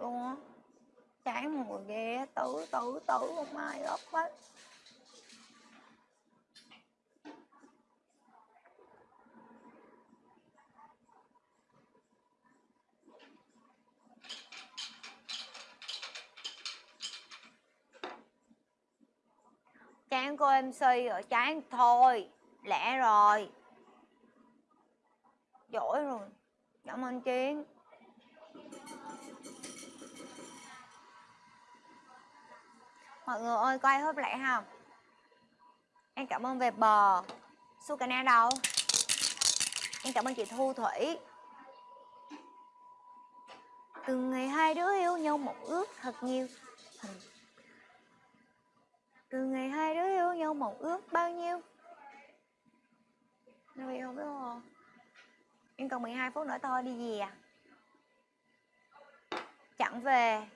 luôn á. Chán mùi ghê tử tử tử không ai gấp hết chán cô MC rồi, chán thôi lẽ rồi. Giỏi rồi, cảm ơn chiến. Mọi người ơi, coi hớp lại không em cảm ơn về bờ. Sukana đâu? Em cảm ơn chị Thu Thủy. Từ ngày hai đứa yêu nhau một ước thật nhiều. Từ ngày hai đứa yêu nhau một ước bao nhiêu? Nói không biết không? Em còn 12 phút nữa thôi, đi về à? Chẳng về.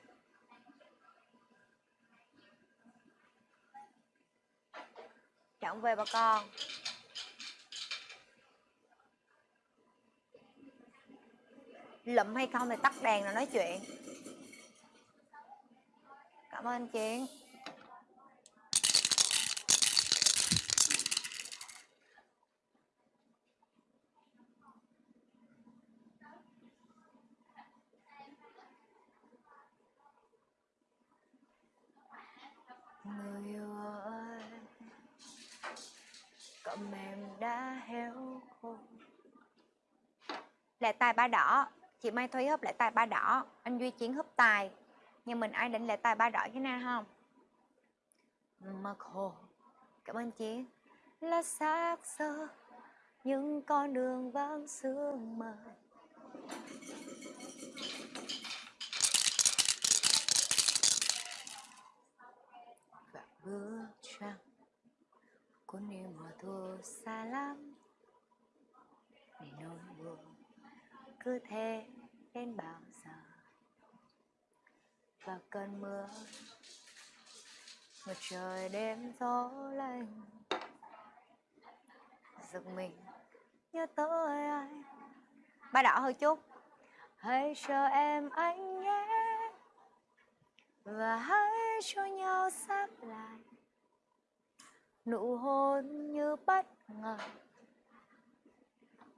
Chẳng về bà con. Lụm hay không thì tắt đèn rồi nói chuyện. Cảm ơn chị. Đã héo khô. Lệ tài ba đỏ. Chị mai thúy húp lệ tài ba đỏ. Anh duy chiến húp tài. Nhưng mình ai định lệ tài ba đỏ cái nào không? Mà khổ cảm ơn chị. Là xác sơ những con đường vắng sương mờ và bước trăng cuốn đi mùa thu xa lắm để nỗi buồn cứ thế đến bao giờ và cơn mưa. Một trời đêm gió lạnh giật mình nhớ tới ai. Ba đỏ hơi chút. Hãy chờ em anh nhé, và hãy cho nhau sắp lại. Nụ hôn như bất ngờ,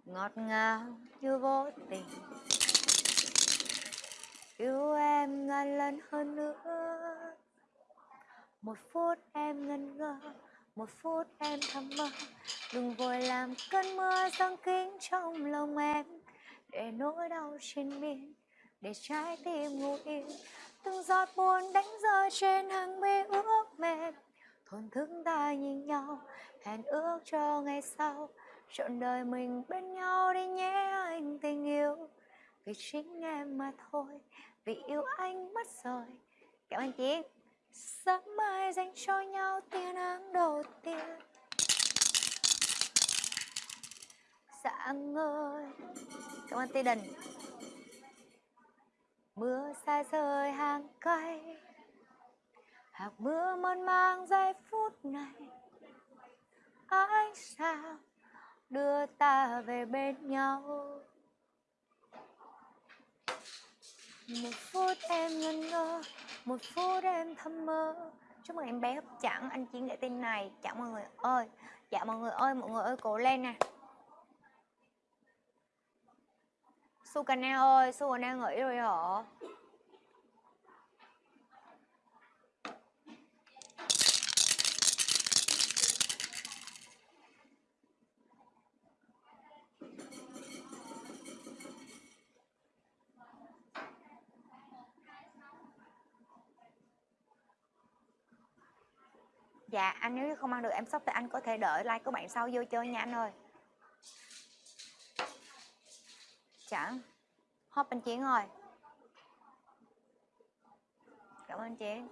ngọt ngào như vô tình yêu em ngàn lần hơn nữa. Một phút em ngần ngơ, một phút em thầm mơ. Đừng vội làm cơn mưa giăng kín trong lòng em. Để nỗi đau trên miên để trái tim ngủ yên từng giọt buồn đánh rơi trên hàng mi ướt mềm thổn thức ta nhìn nhau, hẹn ước cho ngày sau. Trọn đời mình bên nhau vì chính em mà thôi, vì yêu anh mất rồi. Cảm ơn chị sáng mai dành cho nhau tia nắng đầu tiên. Dạ sáng ơi. Cảm ơn tê đình. Mưa xa rơi hàng cây. Hạt mưa mơn mang giây phút này. Ánh sao đưa ta về bên nhau? Một phút em ngẩn ngơ, một phút em thầm mơ. Chúc mừng em bé hấp chẳng anh chiến để tin này. Chào mọi người ơi dạ mọi người ơi, mọi người ơi, cố lên nè. Sukana ơi Sukana nghỉ rồi hả? Dạ anh nếu không ăn được, em sắp thì anh có thể đợi like của bạn sau vô chơi nha anh ơi. Chẳng Hop anh Chiến ơi. Cảm ơn Chiến.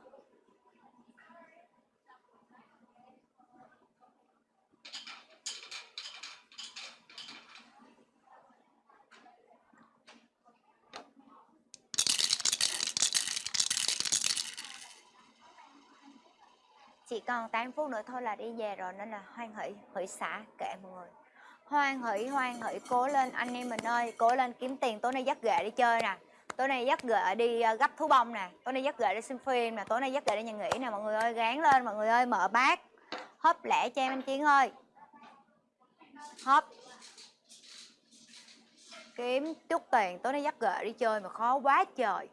Chỉ còn 8 phút nữa thôi là đi về rồi, nên là hoan hỷ hỷ xã kệ mọi người. Hoan hỷ hoan hỷ, cố lên, anh em mình ơi, cố lên kiếm tiền, tối nay dắt ghệ đi chơi nè. Tối nay dắt ghệ đi ờ, gấp thú bông nè. Tối nay dắt ghệ đi xem phim nè, tối nay dắt ghệ đi nhà nghỉ nè, mọi người ơi gán lên, mọi người ơi, mở bát. Hấp lẻ cho em anh chiến ơi. Hấp kiếm chút tiền, tối nay dắt ghệ đi chơi mà khó quá trời.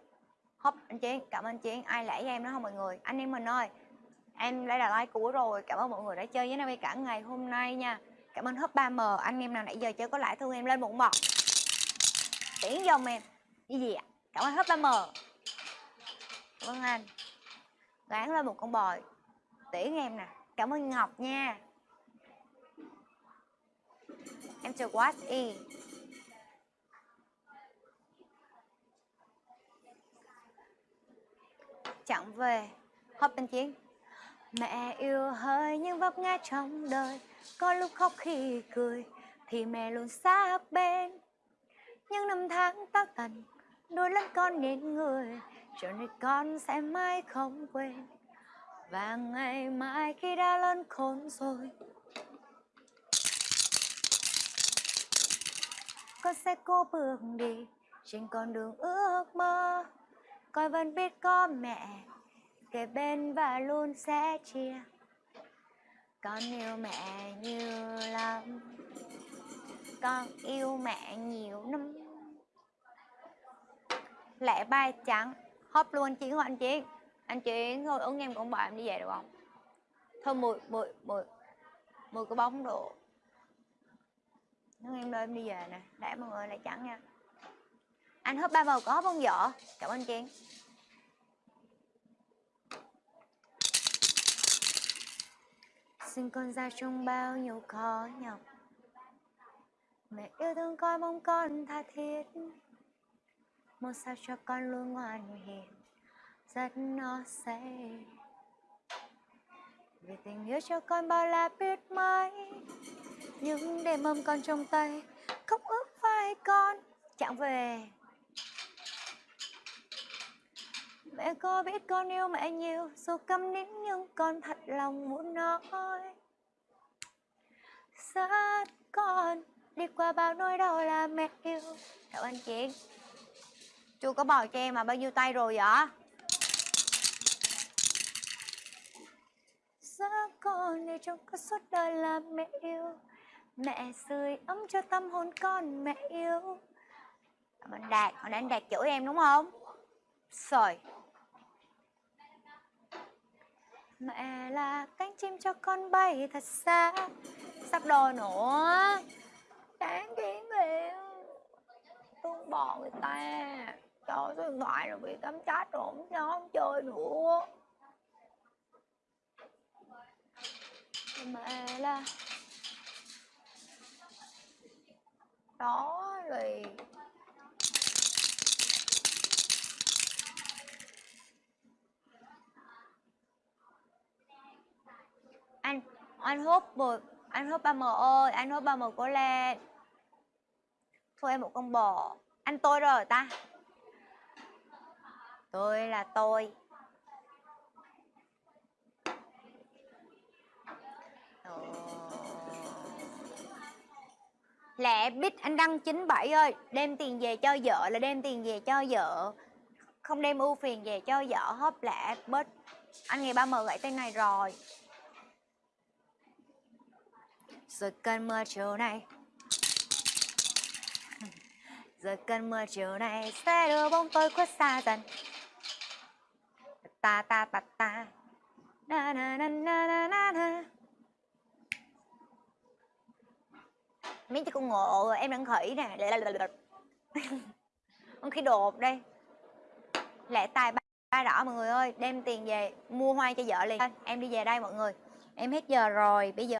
Hấp anh chiến, cảm ơn anh chiến. Ai lẻ cho em đó không mọi người? Anh em mình ơi em lấy là like cũ rồi. Cảm ơn mọi người đã chơi với Nami cả ngày hôm nay nha. Cảm ơn hấp 3M anh em nào nãy giờ chơi có lãi thương em lên một bọt. Tiễn dòng em. Cái gì ạ? Cảm ơn hấp 3M cảm ơn anh. Gán lên một con bò tiễn em nè. Cảm ơn Ngọc nha. Em chờ what y. Chẳng về. Hấp bên chiến mẹ yêu hơi nhưng vấp ngã trong đời. Có lúc khóc khi cười, thì mẹ luôn sát bên. Những năm tháng tác tần, đôi lần con nên người, cho nên con sẽ mãi không quên. Và ngày mai khi đã lớn khôn rồi, con sẽ cố bước đi trên con đường ước mơ. Con vẫn biết có mẹ kề bên và luôn sẽ chia. Con yêu mẹ nhiều lắm. Con yêu mẹ nhiều lắm lẽ bay trắng. Hop luôn chiến của anh chiến anh chiến thôi, ứng em cũng bảo em đi về được không? Thôi mười mười mười mười cái bóng độ. Ứng em đưa em đi về nè. Để mọi người lại trắng nha. Anh hớp ba màu có không vợ? Cảm ơn chiến sinh con ra trong bao nhiêu khó nhọc. Mẹ yêu thương con mong con tha thiết. Một sao cho con luôn ngoan hiền, rất nó say vì tình yêu cho con bao la biết mấy, những đêm mâm con trong tay khóc ước vai con chẳng về. Mẹ có biết con yêu mẹ nhiều Dù câm nín nhưng con thật lòng muốn nói. Rất con Đi qua bao nỗi đau là mẹ yêu. Cảm ơn chị. Chú có bò cho em mà bao nhiêu tay rồi vậy? Rất con để trong cả suốt đời là mẹ yêu. Mẹ sưởi ấm cho tâm hồn con mẹ yêu. Cảm ơn Đạt, hồi nãy anh Đạt chửi em đúng không? Rồi. Mẹ là cánh chim cho con bay thật xa. Sắp đồ nữa. Đáng kiến kìa Tôi bỏ người ta. Cho số điện thoại rồi bị cắm chat rồi không cho không chơi nữa. Mẹ là Đó rồi anh hút một anh hút ba mờ ơi, anh hút ba mờ cố lên. Thôi em một con bò anh tôi rồi ta? Tôi là tôi. Lẽ lẹ biết anh đăng 97 ơi. Đem tiền về cho vợ là đem tiền về cho vợ. Không đem ưu phiền về cho vợ hấp lẹ bớt. Anh nghe ba mờ gãy tay này rồi rồi cơn mưa chiều nay. Rồi cơn mưa chiều nay sẽ đưa bóng tôi khuất xa dần. Ta ta ta ta. Na na na na na na na. Mấy cái con ngộ em đang khỉ nè. Con khi đột đây. Lẹ tài ba, ba đỏ mọi người ơi. Đem tiền về mua hoa cho vợ liền. Em đi về đây mọi người. Em hết giờ rồi bây giờ